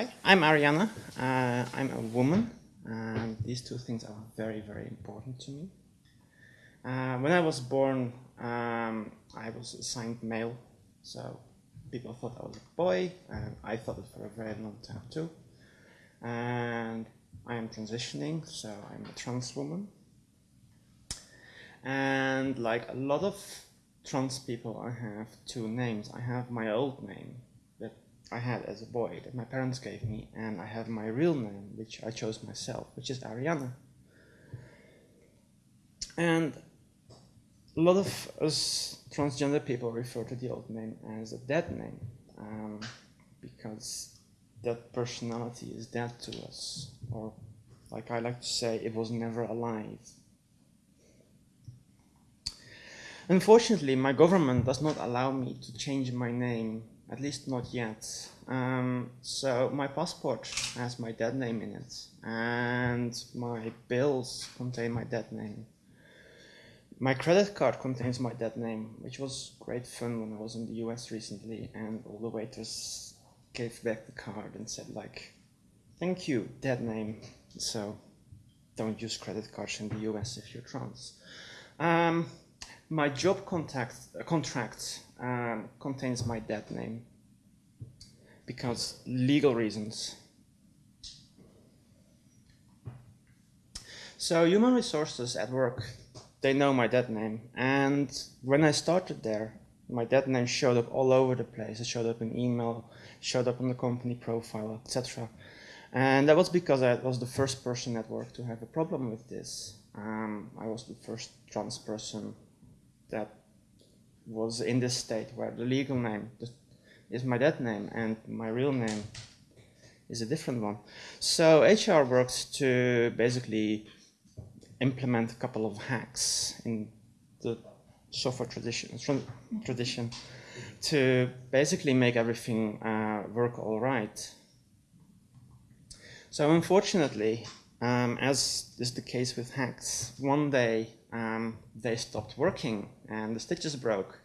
Hi, I'm Ariana. Uh, I'm a woman. And these two things are very, very important to me. Uh, when I was born, um, I was assigned male. So, people thought I was a boy, and I thought it for a very long time too. And I am transitioning, so I'm a trans woman. And like a lot of trans people, I have two names. I have my old name, I had as a boy that my parents gave me, and I have my real name, which I chose myself, which is Ariana. And a lot of us transgender people refer to the old name as a dead name, um, because that personality is dead to us, or like I like to say, it was never alive. Unfortunately, my government does not allow me to change my name at least not yet. Um, so my passport has my dead name in it, and my bills contain my dead name. My credit card contains my dead name, which was great fun when I was in the US recently, and all the waiters gave back the card and said like, "Thank you, dead name." So don't use credit cards in the US if you're trans. Um, my job contact, uh, contract um, contains my dead name because legal reasons. So human resources at work, they know my dead name. And when I started there, my dead name showed up all over the place. It showed up in email, showed up on the company profile, etc. And that was because I was the first person at work to have a problem with this. Um, I was the first trans person that was in this state where the legal name is my dead name and my real name is a different one. So HR works to basically implement a couple of hacks in the software tradition, tradition to basically make everything uh, work all right. So unfortunately, um, as is the case with hacks, one day um, they stopped working and the stitches broke.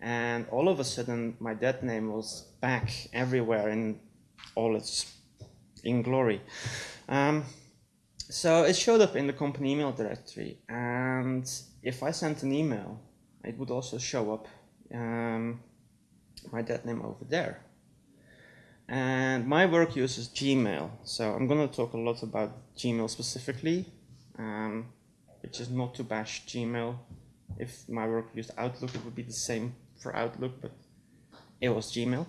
And all of a sudden, my dead name was back everywhere in all its in glory. Um, so it showed up in the company email directory. And if I sent an email, it would also show up um, my dead name over there. And my work uses Gmail. So I'm going to talk a lot about Gmail specifically. Um, which is not to bash Gmail. If my work used Outlook, it would be the same for Outlook, but it was Gmail.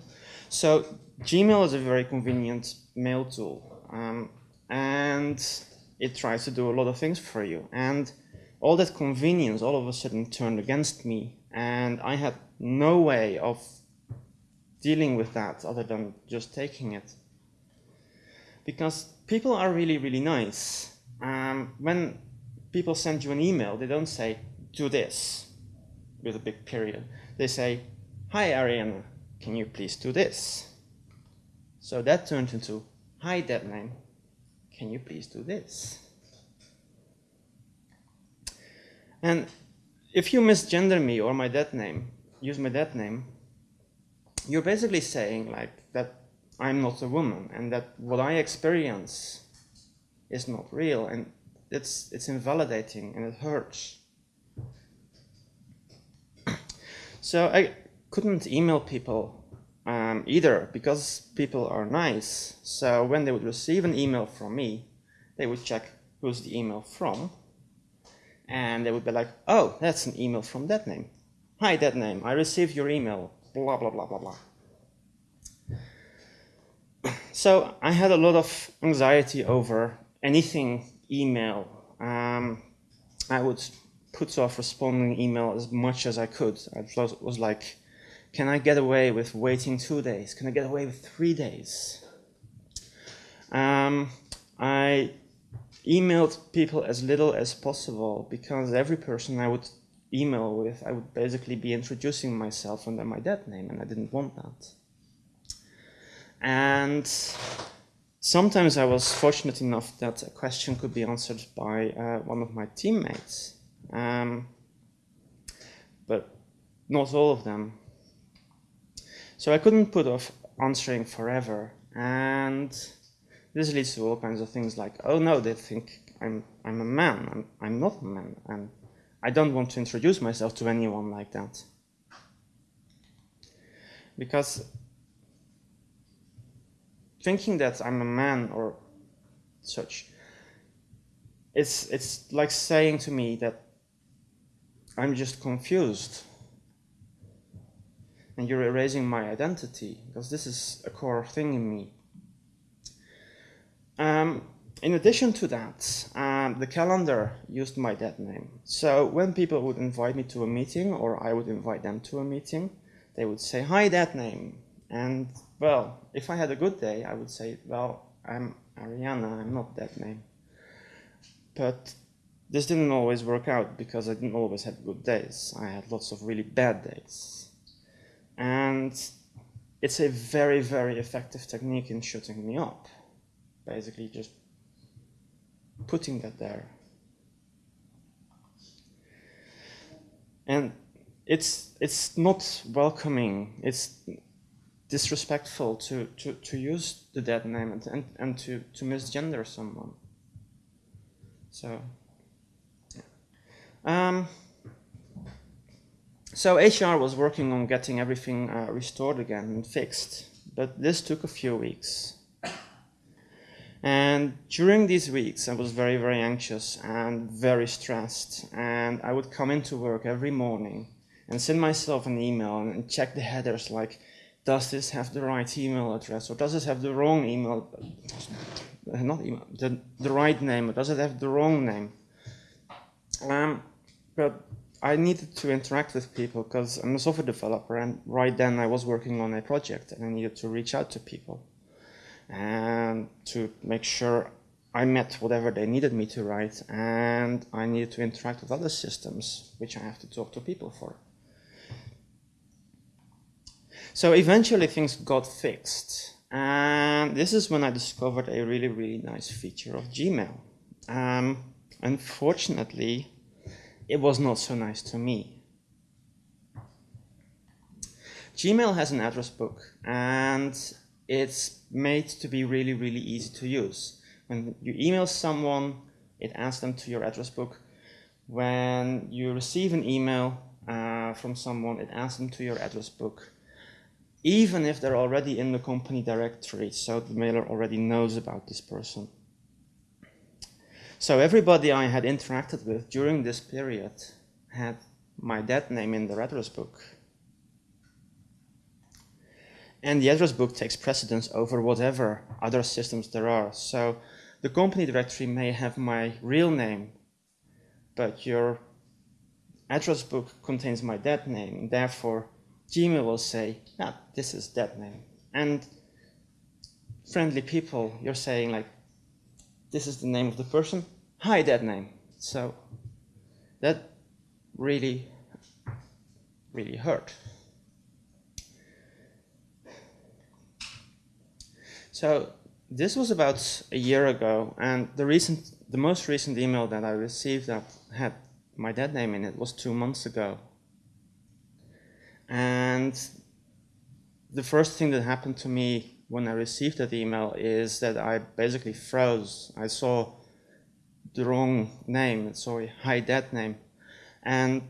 So Gmail is a very convenient mail tool, um, and it tries to do a lot of things for you. And all that convenience all of a sudden turned against me, and I had no way of dealing with that other than just taking it. Because people are really, really nice. Um, when people send you an email, they don't say, do this with a big period. They say, hi Ariana, can you please do this? So that turned into, hi dead name, can you please do this? And if you misgender me or my dead name, use my dead name, you're basically saying like that I'm not a woman and that what I experience is not real and it's, it's invalidating and it hurts. so I couldn't email people um, either because people are nice. So when they would receive an email from me, they would check who's the email from. And they would be like, oh, that's an email from that name. Hi, that name. I received your email. Blah, blah, blah, blah, blah. So I had a lot of anxiety over anything email. Um, I would put off responding email as much as I could. I was like, can I get away with waiting two days? Can I get away with three days? Um, I emailed people as little as possible because every person I would email with, I would basically be introducing myself under my dead name, and I didn't want that. And Sometimes I was fortunate enough that a question could be answered by uh, one of my teammates, um, but not all of them. So I couldn't put off answering forever, And this leads to all kinds of things like, oh no, they think I'm, I'm a man. I'm, I'm not a man. And I don't want to introduce myself to anyone like that. Because thinking that I'm a man or such, it's, it's like saying to me that I'm just confused and you're erasing my identity because this is a core thing in me. Um, in addition to that, um, the calendar used my dead name. So when people would invite me to a meeting or I would invite them to a meeting, they would say, hi, dead name. And well, if I had a good day, I would say, well, I'm Ariana, I'm not that name. But this didn't always work out because I didn't always have good days. I had lots of really bad days. And it's a very, very effective technique in shutting me up. Basically just putting that there. And it's it's not welcoming, it's disrespectful to, to, to use the dead name and, and, and to, to misgender someone. So, yeah. Um, so HR was working on getting everything uh, restored again and fixed, but this took a few weeks. And during these weeks, I was very, very anxious and very stressed. And I would come into work every morning and send myself an email and check the headers like, does this have the right email address or does it have the wrong email, not email, the, the right name or does it have the wrong name? Um, but I needed to interact with people because I'm a software developer and right then I was working on a project and I needed to reach out to people and to make sure I met whatever they needed me to write and I needed to interact with other systems which I have to talk to people for. So eventually things got fixed and this is when I discovered a really really nice feature of Gmail. Um, unfortunately it was not so nice to me. Gmail has an address book and it's made to be really, really easy to use. When you email someone, it adds them to your address book. When you receive an email uh, from someone, it adds them to your address book. Even if they're already in the company directory, so the mailer already knows about this person. So everybody I had interacted with during this period had my dead name in their address book. And the address book takes precedence over whatever other systems there are. So the company directory may have my real name, but your address book contains my dead name. Therefore, Gmail will say, yeah, this is dead name. And friendly people, you're saying like, this is the name of the person, hi dead name. So that really, really hurt. So this was about a year ago, and the recent, the most recent email that I received that had my dead name in it was two months ago. And the first thing that happened to me when I received that email is that I basically froze. I saw the wrong name, sorry, hi dead name. And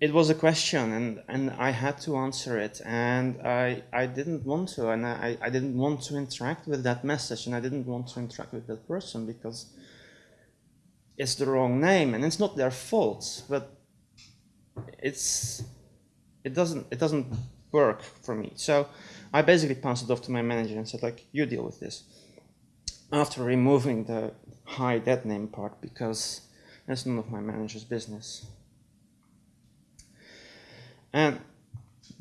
it was a question and, and I had to answer it and I, I didn't want to and I, I didn't want to interact with that message and I didn't want to interact with that person because it's the wrong name and it's not their fault but it's it doesn't it doesn't work for me so I basically passed it off to my manager and said like you deal with this after removing the hi dead name part because that's none of my manager's business and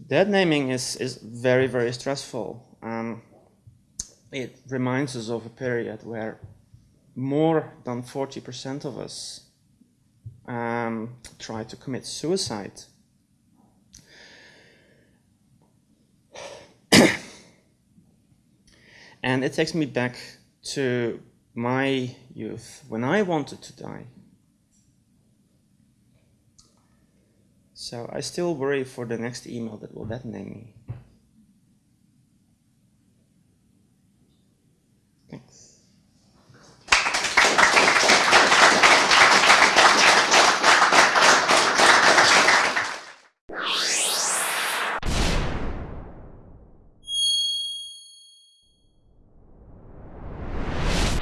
dead naming is, is very, very stressful. Um, it reminds us of a period where more than 40% of us um, try to commit suicide. And it takes me back to my youth when I wanted to die. So I still worry for the next email that will dead name me.